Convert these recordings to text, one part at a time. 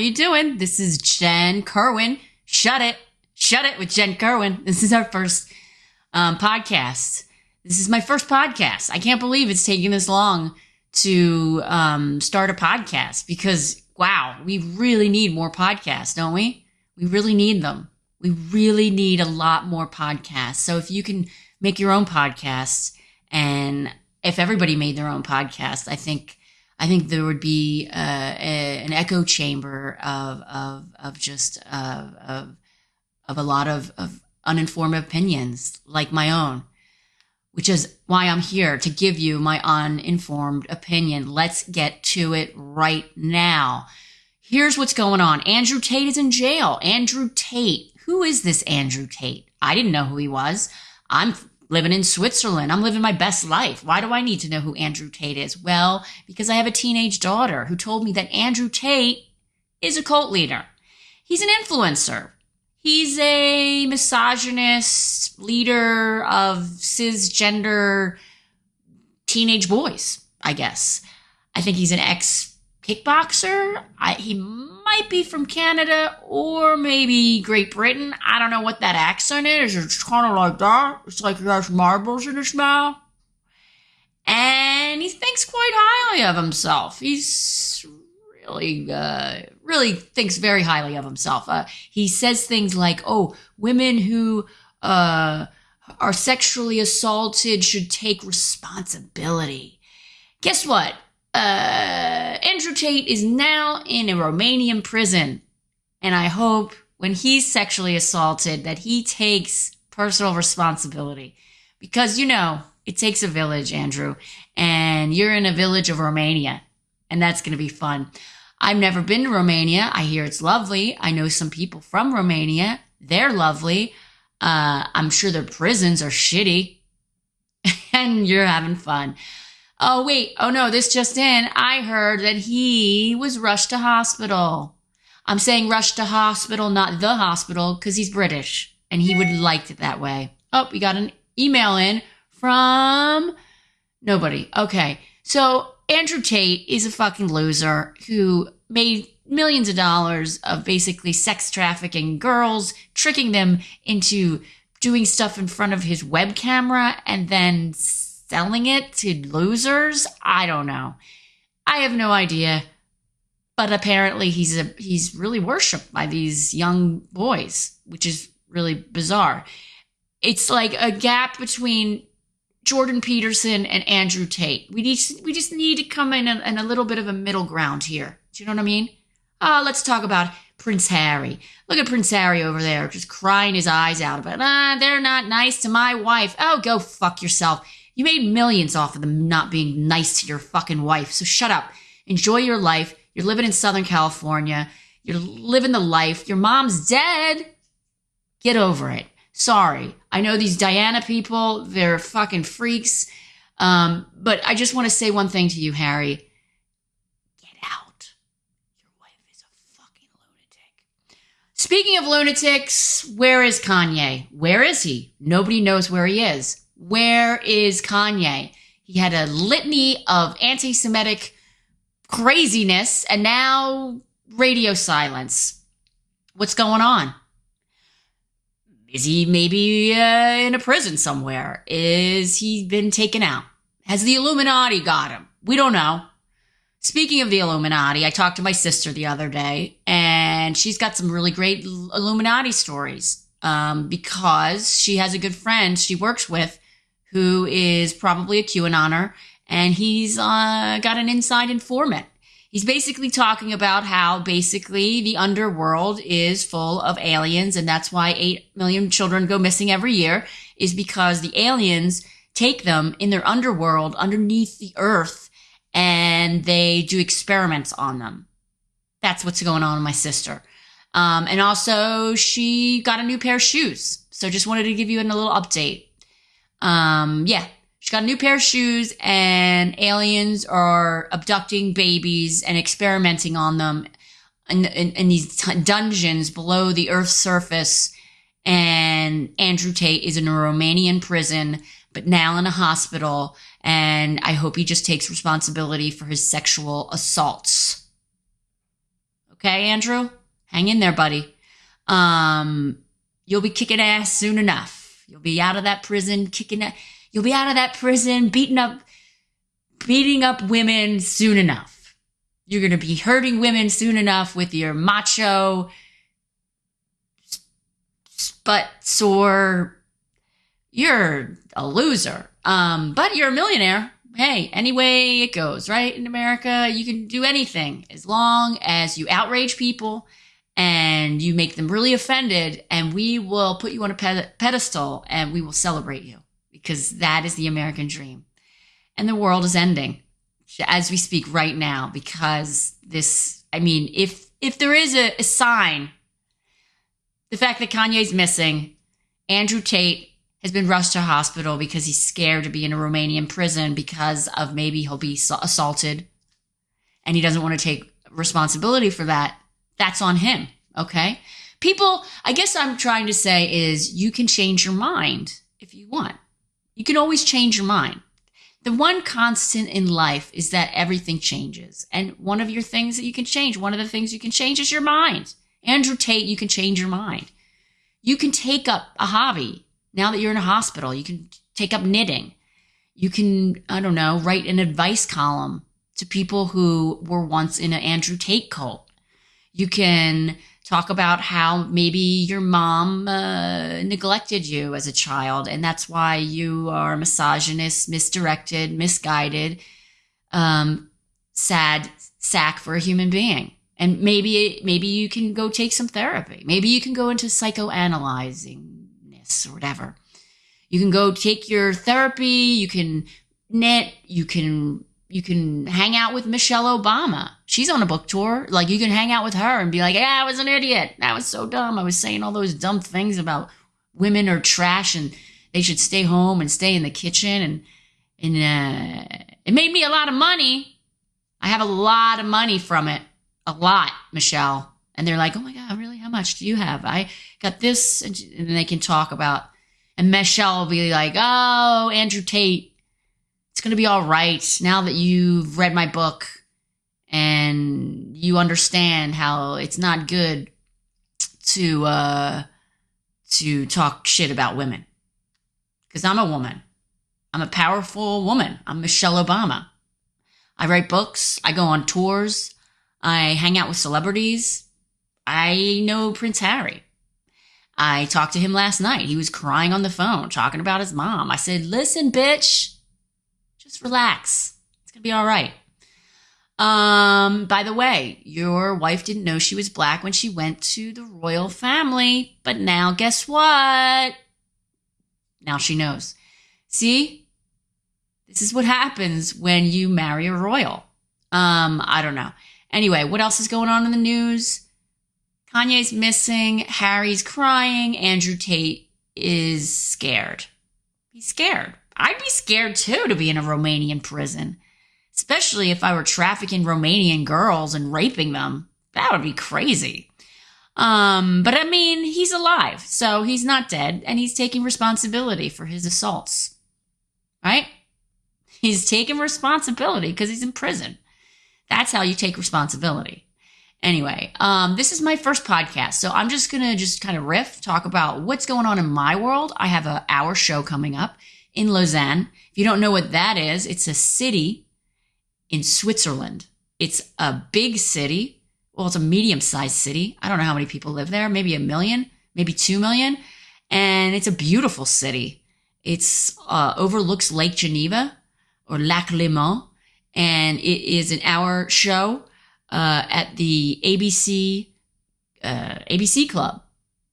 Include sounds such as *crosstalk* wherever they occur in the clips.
you doing? This is Jen Kerwin. Shut it. Shut it with Jen Kerwin. This is our first um, podcast. This is my first podcast. I can't believe it's taking this long to um, start a podcast because, wow, we really need more podcasts, don't we? We really need them. We really need a lot more podcasts. So if you can make your own podcasts and if everybody made their own podcast, I think I think there would be uh, a, an echo chamber of of of just uh, of of a lot of, of uninformed opinions like my own, which is why I'm here to give you my uninformed opinion. Let's get to it right now. Here's what's going on. Andrew Tate is in jail. Andrew Tate. Who is this Andrew Tate? I didn't know who he was. I'm living in Switzerland. I'm living my best life. Why do I need to know who Andrew Tate is? Well, because I have a teenage daughter who told me that Andrew Tate is a cult leader. He's an influencer. He's a misogynist leader of cisgender teenage boys, I guess. I think he's an ex kickboxer. He might be from Canada or maybe Great Britain. I don't know what that accent is. It's kind of like that. It's like he has marbles in his mouth. And he thinks quite highly of himself. He's really, uh, really thinks very highly of himself. Uh, he says things like, oh, women who, uh, are sexually assaulted should take responsibility. Guess what? Uh, Andrew Tate is now in a Romanian prison. And I hope when he's sexually assaulted that he takes personal responsibility. Because, you know, it takes a village, Andrew. And you're in a village of Romania. And that's going to be fun. I've never been to Romania. I hear it's lovely. I know some people from Romania. They're lovely. Uh, I'm sure their prisons are shitty. *laughs* and you're having fun. Oh, wait. Oh, no, this just in. I heard that he was rushed to hospital. I'm saying rushed to hospital, not the hospital, because he's British and he would like it that way. Oh, we got an email in from nobody. Okay. So Andrew Tate is a fucking loser who made millions of dollars of basically sex trafficking girls, tricking them into doing stuff in front of his web camera and then selling it to losers. I don't know. I have no idea. But apparently he's a he's really worshipped by these young boys, which is really bizarre. It's like a gap between Jordan Peterson and Andrew Tate. We just we just need to come in a, a little bit of a middle ground here. Do you know what I mean? Uh, let's talk about Prince Harry. Look at Prince Harry over there, just crying his eyes out about, ah, they're not nice to my wife. Oh, go fuck yourself. You made millions off of them not being nice to your fucking wife. So shut up. Enjoy your life. You're living in Southern California. You're living the life. Your mom's dead. Get over it. Sorry. I know these Diana people, they're fucking freaks. Um, but I just want to say one thing to you, Harry. Get out. Your wife is a fucking lunatic. Speaking of lunatics, where is Kanye? Where is he? Nobody knows where he is. Where is Kanye? He had a litany of anti Semitic craziness and now radio silence. What's going on? Is he maybe uh, in a prison somewhere? Is he been taken out? Has the Illuminati got him? We don't know. Speaking of the Illuminati, I talked to my sister the other day, and she's got some really great Illuminati stories um, because she has a good friend she works with who is probably a QAnoner, and he's uh, got an inside informant. He's basically talking about how basically the underworld is full of aliens, and that's why 8 million children go missing every year, is because the aliens take them in their underworld underneath the earth and they do experiments on them. That's what's going on with my sister. Um, and also, she got a new pair of shoes. So just wanted to give you a little update. Um, yeah, she got a new pair of shoes, and aliens are abducting babies and experimenting on them in, in, in these t- dungeons below the Earth's surface. And Andrew Tate is in a Romanian prison, but now in a hospital. And I hope he just takes responsibility for his sexual assaults. Okay, Andrew? Hang in there, buddy. Um, you'll be kicking ass soon enough. You'll be out of that prison, kicking that. You'll be out of that prison, beating up, beating up women soon enough. You're going to be hurting women soon enough with your macho, butt sore. You're a loser. Um, but you're a millionaire. Hey, any way it goes, right? In America, you can do anything as long as you outrage people and you make them really offended, and we will put you on a pedestal and we will celebrate you because that is the American dream. And the world is ending as we speak right now because this, I mean, if if there is a, a sign, the fact that Kanye's missing, Andrew Tate has been rushed to hospital because he's scared to be in a Romanian prison because of maybe he'll be assaulted and he doesn't want to take responsibility for that. That's on him. Okay. People, I guess I'm trying to say is you can change your mind if you want. You can always change your mind. The one constant in life is that everything changes. And one of your things that you can change, one of the things you can change is your mind. Andrew Tate, you can change your mind. You can take up a hobby now that you're in a hospital, you can take up knitting. You can, I don't know, write an advice column to people who were once in an Andrew Tate cult. You can talk about how maybe your mom uh, neglected you as a child, and that's why you are misogynist, misdirected, misguided, um, sad sack for a human being. And maybe maybe you can go take some therapy. Maybe you can go into psychoanalyzing or whatever. You can go take your therapy, you can knit, you can you can hang out with Michelle Obama. She's on a book tour. Like you can hang out with her and be like, "Yeah, I was an idiot. I was so dumb. I was saying all those dumb things about women are trash and they should stay home and stay in the kitchen and and uh, it made me a lot of money. I have a lot of money from it. A lot, Michelle. And they're like, "Oh my god, really? How much do you have?" I got this, and, and they can talk about. And Michelle will be like, "Oh, Andrew Tate, it's going to be all right now that you've read my book and you understand how it's not good to uh, to talk shit about women." Because I'm a woman. I'm a powerful woman. I'm Michelle Obama. I write books. I go on tours. I hang out with celebrities. I know Prince Harry. I talked to him last night. He was crying on the phone, talking about his mom. I said, Listen, bitch, just relax. It's going to be all right. Um, by the way, your wife didn't know she was black when she went to the royal family, but now guess what? Now she knows. See? This is what happens when you marry a royal. Um, I don't know. Anyway, what else is going on in the news? Kanye's missing, Harry's crying, Andrew Tate is scared. He's scared. I'd be scared too to be in a Romanian prison, especially if I were trafficking Romanian girls and raping them. That would be crazy. Um, but I mean, he's alive, so he's not dead, and he's taking responsibility for his assaults. Right? He's taking responsibility because he's in prison. That's how you take responsibility. Anyway, um, this is my first podcast, so I'm just gonna just kind of riff, talk about what's going on in my world. I have a hour show coming up in Lausanne. If you don't know what that is, it's a city in Switzerland. It's a big city. Well, it's a medium-sized city. I don't know how many people live there. Maybe a million, maybe two million, and it's a beautiful city. It's uh, overlooks Lake Geneva or Lac Léman, and it is an hour show uh, at the ABC uh, ABC Club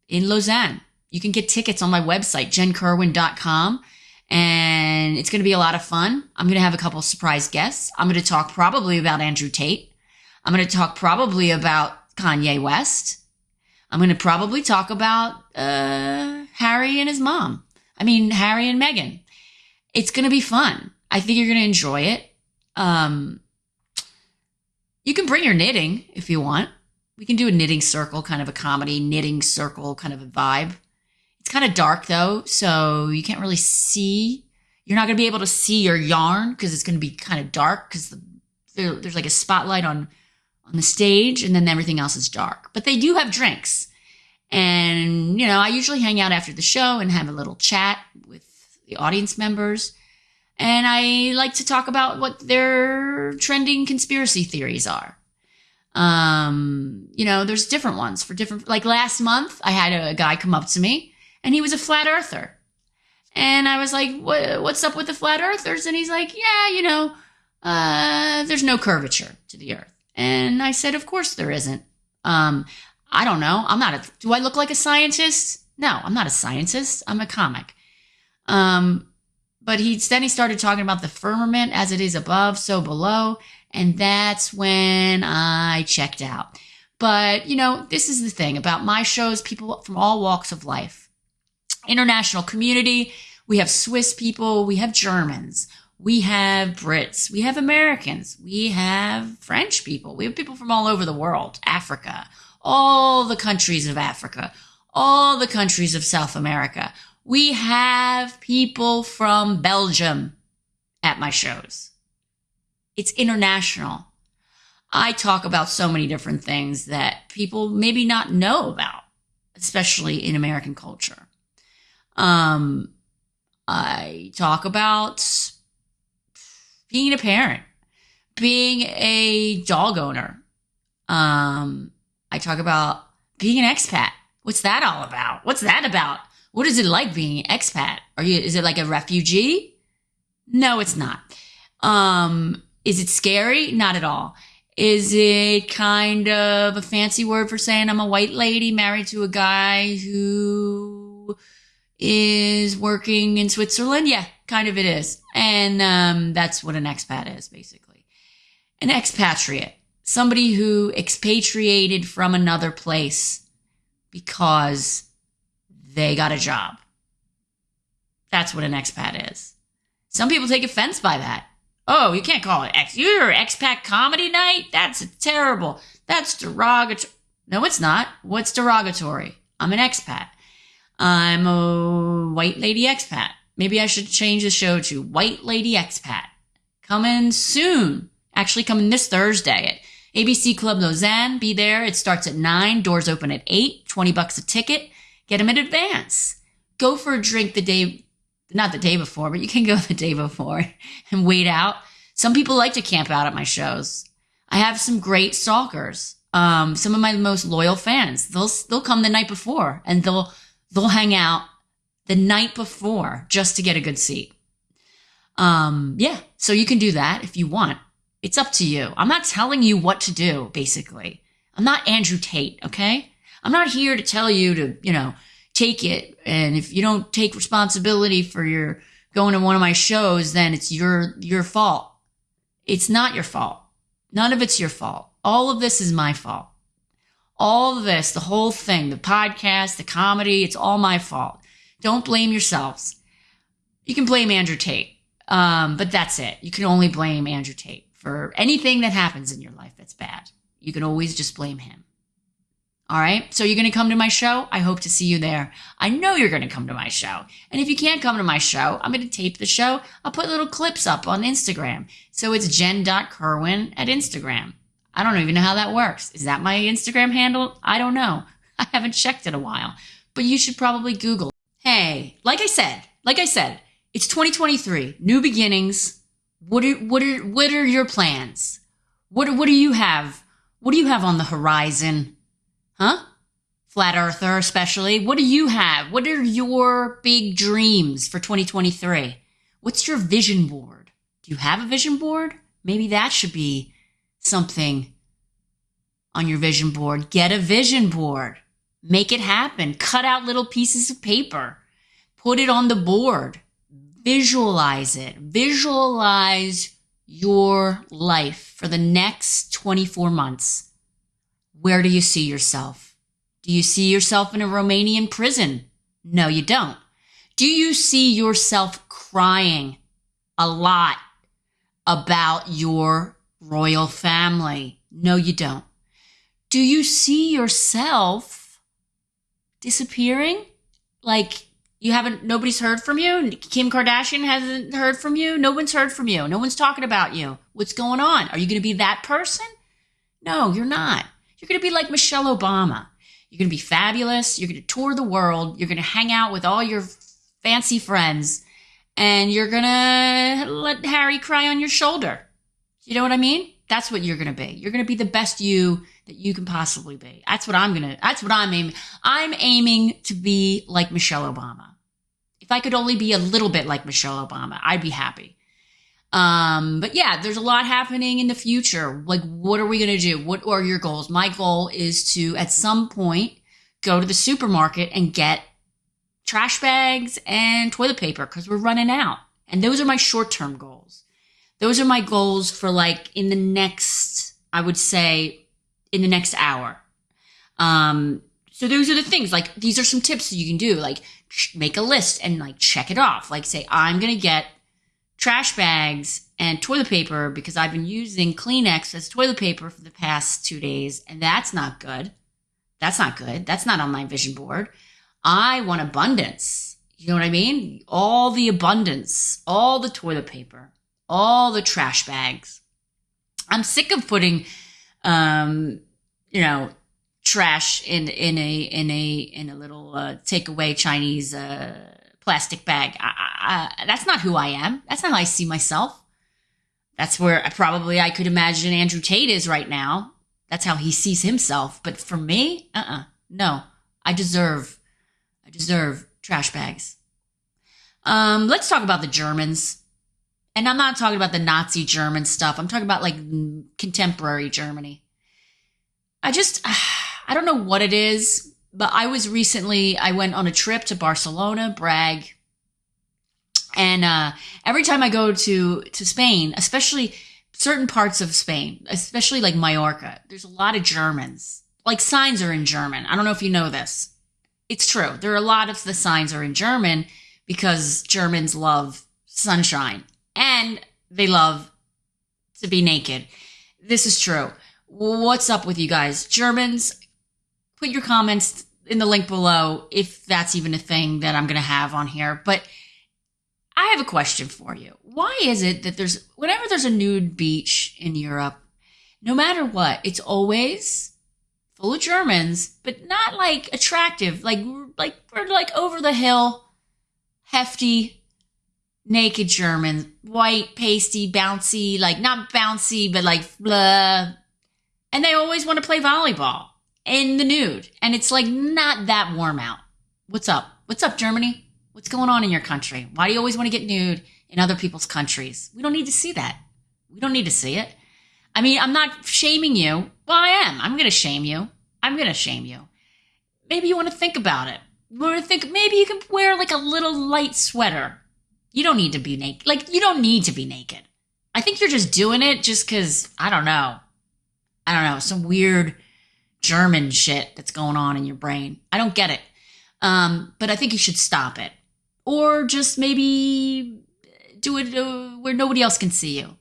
in Lausanne. You can get tickets on my website, jenkerwin.com. And it's going to be a lot of fun. I'm going to have a couple surprise guests. I'm going to talk probably about Andrew Tate. I'm going to talk probably about Kanye West. I'm going to probably talk about uh, Harry and his mom. I mean, Harry and Meghan. It's going to be fun. I think you're going to enjoy it. Um, you can bring your knitting if you want. We can do a knitting circle, kind of a comedy knitting circle kind of a vibe. It's kind of dark though, so you can't really see. You're not going to be able to see your yarn because it's going to be kind of dark because the, there, there's like a spotlight on on the stage, and then everything else is dark. But they do have drinks. And, you know, I usually hang out after the show and have a little chat with the audience members. And I like to talk about what their trending conspiracy theories are. Um, you know, there's different ones for different, like last month, I had a guy come up to me and he was a flat earther. And I was like, what, what's up with the flat earthers? And he's like, yeah, you know, uh, there's no curvature to the earth. And I said, of course there isn't. Um, I don't know. I'm not a, do I look like a scientist? No, I'm not a scientist. I'm a comic. Um, but he then he started talking about the firmament as it is above, so below. And that's when I checked out. But, you know, this is the thing about my shows, people from all walks of life. International community. We have Swiss people. We have Germans. We have Brits. We have Americans. We have French people. We have people from all over the world, Africa, all the countries of Africa, all the countries of South America. We have people from Belgium at my shows. It's international. I talk about so many different things that people maybe not know about, especially in American culture. Um, I talk about being a parent, being a dog owner. Um, I talk about being an expat. What's that all about? What's that about? What is it like being an expat? Are you, is it like a refugee? No, it's not. Um, is it scary? Not at all. Is it kind of a fancy word for saying I'm a white lady married to a guy who is working in Switzerland? Yeah, kind of it is. And um, that's what an expat is, basically. An expatriate, somebody who expatriated from another place because they got a job. That's what an expat is. Some people take offense by that. Oh, you can't call it X. You're expat comedy night? That's terrible. That's derogatory. No, it's not. What's derogatory? I'm an expat. I'm a white lady expat. Maybe I should change the show to White Lady Expat. Coming soon. Actually, coming this Thursday at ABC Club Lausanne. Be there. It starts at 9. Doors open at 8. 20 bucks a ticket. Get them in advance. Go for a drink the day not the day before, but you can go the day before *laughs* and wait out. Some people like to camp out at my shows. I have some great stalkers. Um, some of my most loyal fans. They'll they'll come the night before and they'll they'll hang out the night before just to get a good seat. Um, yeah, so you can do that if you want. It's up to you. I'm not telling you what to do, basically. I'm not Andrew Tate, okay? I'm not here to tell you to, you know, take it. And if you don't take responsibility for your going to one of my shows, then it's your, your fault. It's not your fault. None of it's your fault. All of this is my fault. All this, the whole thing, the podcast, the comedy, it's all my fault. Don't blame yourselves. You can blame Andrew Tate, um, but that's it. You can only blame Andrew Tate for anything that happens in your life that's bad. You can always just blame him. All right. So you're going to come to my show? I hope to see you there. I know you're going to come to my show. And if you can't come to my show, I'm going to tape the show. I'll put little clips up on Instagram. So it's jen.kerwin at Instagram. I don't even know how that works. Is that my Instagram handle? I don't know. *laughs* I haven't checked in a while, but you should probably Google. Hey, like I said, like I said, it's 2023, new beginnings. What are, what are, what are your plans? What, what do you have? What do you have on the horizon? Huh? Flat Earther, especially. What do you have? What are your big dreams for 2023? What's your vision board? Do you have a vision board? Maybe that should be something on your vision board. Get a vision board. Make it happen. Cut out little pieces of paper. Put it on the board. Visualize it. Visualize your life for the next 24 months where do you see yourself? Do you see yourself in a Romanian prison? No, you don't. Do you see yourself crying a lot about your royal family? No, you don't. Do you see yourself disappearing? Like you haven't, nobody's heard from you? Kim Kardashian hasn't heard from you? No one's heard from you. No one's talking about you. What's going on? Are you going to be that person? No, you're not. You're going to be like Michelle Obama. You're going to be fabulous. You're going to tour the world. You're going to hang out with all your fancy friends and you're going to let Harry cry on your shoulder. You know what I mean? That's what you're going to be. You're going to be the best you that you can possibly be. That's what I'm going to, that's what I'm aiming. I'm aiming to be like Michelle Obama. If I could only be a little bit like Michelle Obama, I'd be happy. Um, but yeah, there's a lot happening in the future. Like, what are we going to do? What are your goals? My goal is to, at some point, go to the supermarket and get trash bags and toilet paper because we're running out. And those are my short term goals. Those are my goals for like in the next, I would say, in the next hour. Um, so those are the things like these are some tips that you can do. Like make a list and like check it off. Like say, I'm going to get trash bags and toilet paper because I've been using Kleenex as toilet paper for the past two days. And that's not good. That's not good. That's not on my vision board. I want abundance. You know what I mean? All the abundance, all the toilet paper, all the trash bags. I'm sick of putting, um, you know, trash in in a in a in a little uh, takeaway Chinese uh, plastic bag. I, I, that's not who I am. That's not how I see myself. That's where I, probably I could imagine Andrew Tate is right now. That's how he sees himself. But for me, uh, uh no, I deserve, I deserve trash bags. Um, let's talk about the Germans. And I'm not talking about the Nazi German stuff. I'm talking about like contemporary Germany. I just, *sighs* I don't know what it is, but I was recently, I went on a trip to Barcelona, brag. And uh, every time I go to, to Spain, especially certain parts of Spain, especially like Mallorca, there's a lot of Germans. Like signs are in German. I don't know if you know this. It's true. There are a lot of the signs are in German because Germans love sunshine and they love to be naked. This is true. What's up with you guys? Germans, put your comments in the link below if that's even a thing that I'm going to have on here. But I have a question for you. Why is it that there's, whenever there's a nude beach in Europe, no matter what, it's always full of Germans, but not like attractive, like, like, we're like over the hill, hefty, naked Germans, white, pasty, bouncy, like not bouncy, but like blah. And they always want to play volleyball in the nude. And it's like not that warm out. What's up? What's up, Germany? What's going on in your country? Why do you always want to get nude in other people's countries? We don't need to see that. We don't need to see it. I mean, I'm not shaming you. Well, I am. I'm going to shame you. I'm going to shame you. Maybe you want to think about it. You want to think maybe you can wear like a little light sweater. You don't need to be naked. Like, you don't need to be naked. I think you're just doing it just because, I don't know. I don't know, some weird German shit that's going on in your brain. I don't get it. Um, but I think you should stop it. Or just maybe do it uh, where nobody else can see you.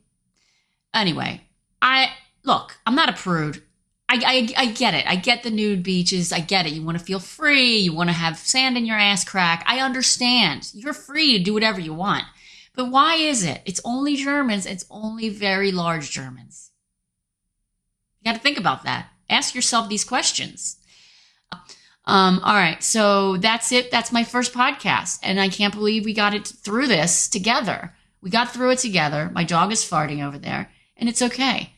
Anyway, I look, I'm not a prude. I, I, I get it. I get the nude beaches. I get it. You want to feel free. You want to have sand in your ass crack. I understand. You're free to do whatever you want. But why is it? It's only Germans. It's only very large Germans. You got to think about that ask yourself these questions. Um, all right, so that's it. That's my first podcast, and I can't believe we got it through this together. We got through it together. My dog is farting over there, and it's okay.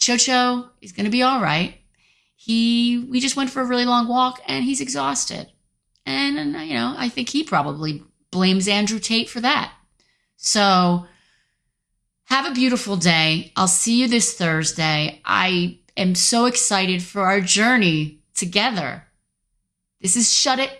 Chocho is going to be all right. He, we just went for a really long walk, and he's exhausted, and, and you know, I think he probably blames Andrew Tate for that. So, have a beautiful day. I'll see you this Thursday. I am so excited for our journey together. This is Shut It